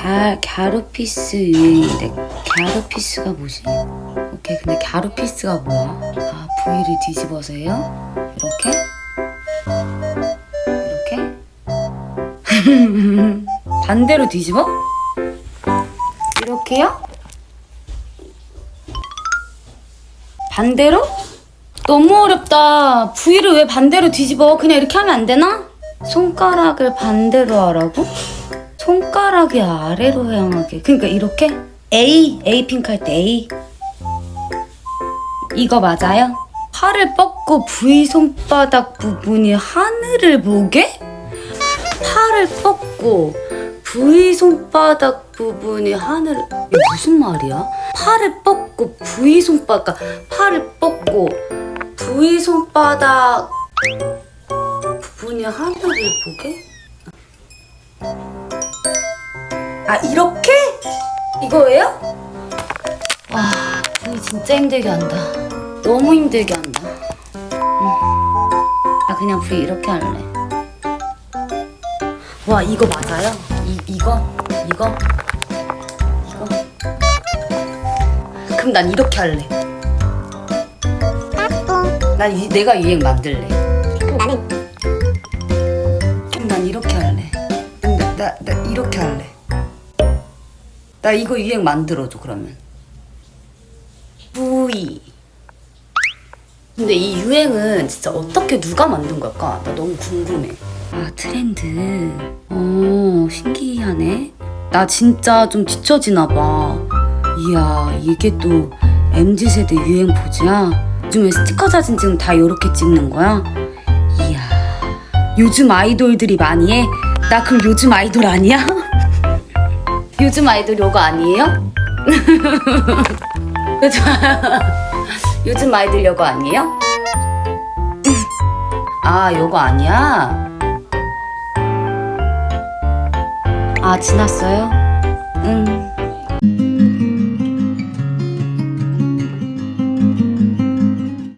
갸, 갸루피스 유행인데 갸루피스가 뭐지? 오케이 근데 갸루피스가 뭐야? 아 V를 뒤집어서 해요? 이렇게? 이렇게? 반대로 뒤집어? 이렇게요? 반대로? 너무 어렵다. V를 왜 반대로 뒤집어? 그냥 이렇게 하면 안 되나? 손가락을 반대로 하라고? 손가락이 아래로 향하게. 그러니까 이렇게? A, A 핑크 할 때 A. 이거 맞아요? 팔을 뻗고 V 손바닥 부분이 하늘을 보게? 팔을 뻗고 V 손바닥 부분이 하늘을 이게 무슨 말이야? 팔을 뻗고 V 손바닥 팔을 뻗고 V 손바닥 부분이 하늘을 보게? 아 이렇게? 이거예요? 와 V 진짜 힘들게 한다 너무 힘들게 한다 음. 아 그냥 V 이렇게 할래 와 이거 맞아요? 이, 이거? 이거? 이거? 그럼 난 이렇게 할래 난 이, 내가 유행 만들래 그럼 나는 그럼 난 이렇게 할래 나, 나, 나 이렇게 할래 나 이거 유행 만들어줘 그러면. V 근데 이 유행은 진짜 어떻게 누가 만든 걸까? 나 너무 궁금해. 아 트렌드. 어 신기하네. 나 진짜 좀 뒤처지나 봐. 이야 이게 또 MZ세대 유행 포즈야? 요즘에 스티커 사진 지금 다 이렇게 찍는 거야? 이야 요즘 아이돌들이 많이 해? 나 그럼 요즘 아이돌 아니야? 요즘 아이돌 요거 아니에요? 요즘, 아이돌 요거 아니에요? 아 요거 아니야? 아 지났어요?